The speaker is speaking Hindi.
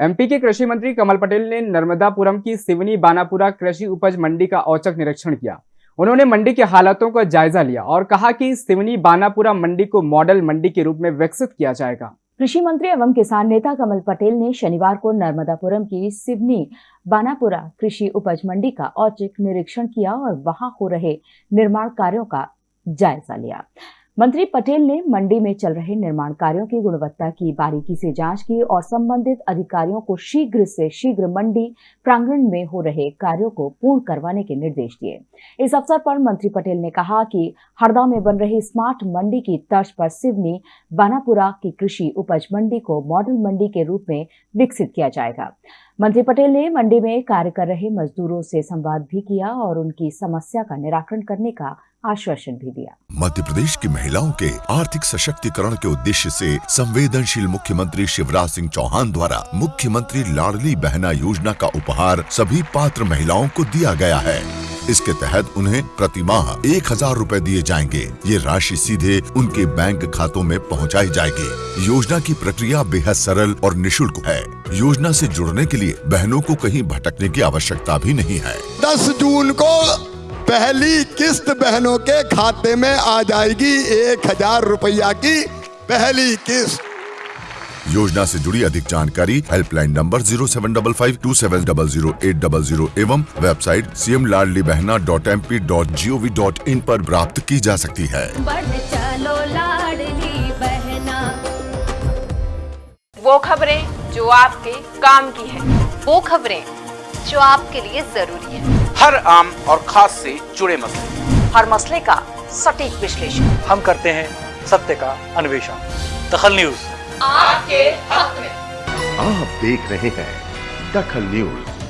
एमपी के कृषि मंत्री कमल पटेल ने नर्मदापुरम की सिवनी बानापुरा कृषि उपज मंडी का औचक निरीक्षण किया। उन्होंने मंडी के हालातों का जायजा लिया और कहा कि सिवनी बानापुरा मंडी को मॉडल मंडी के रूप में विकसित किया जाएगा। कृषि मंत्री एवं किसान नेता कमल पटेल ने शनिवार को नर्मदापुरम की सिवनी बानापुरा कृषि उपज मंडी का औचक निरीक्षण किया और वहाँ हो रहे निर्माण कार्यों का जायजा लिया। मंत्री पटेल ने मंडी में चल रहे निर्माण कार्यों की गुणवत्ता की बारीकी से जाँच की और संबंधित अधिकारियों को शीघ्र से शीघ्र मंडी प्रांगण में हो रहे कार्यों को पूर्ण करवाने के निर्देश दिए। इस अवसर पर मंत्री पटेल ने कहा कि हरदा में बन रही स्मार्ट मंडी की तर्ज पर सिवनी, बानापुरा की कृषि उपज मंडी को मॉडल मंडी के रूप में विकसित किया जाएगा। मंत्री पटेल ने मंडी में कार्य कर रहे मजदूरों से संवाद भी किया और उनकी समस्या का निराकरण करने का आश्वासन भी दिया। मध्य प्रदेश की महिलाओं के आर्थिक सशक्तिकरण के उद्देश्य से संवेदनशील मुख्यमंत्री शिवराज सिंह चौहान द्वारा मुख्यमंत्री लाडली बहना योजना का उपहार सभी पात्र महिलाओं को दिया गया है। इसके तहत उन्हें प्रति माह एक हज़ार रूपए दिए जाएँगे। ये राशि सीधे उनके बैंक खातों में पहुंचाई जाएगी। योजना की प्रक्रिया बेहद सरल और निशुल्क है। योजना से जुड़ने के लिए बहनों को कहीं भटकने की आवश्यकता भी नहीं है। दस जून को पहली किस्त बहनों के खाते में आ जाएगी एक हज़ार रुपया की पहली किस्त। योजना से जुड़ी अधिक जानकारी helpline number zero seven double five two seven double zero eight double zero एवं website C M Ladli Bahna dot M P dot G O V dot in आरोप प्राप्त की जा सकती है। चलो बहना। वो खबरें जो आपके काम की है। वो खबरें जो आपके लिए ज़रूरी है। हर आम और खास से जुड़े मसले। हर मसले का सटीक विश्लेषण। हम करते हैं सत्य का अन्वेषण। दखल न्यूज़। आपके हक में। आप देख रहे हैं दखल न्यूज़।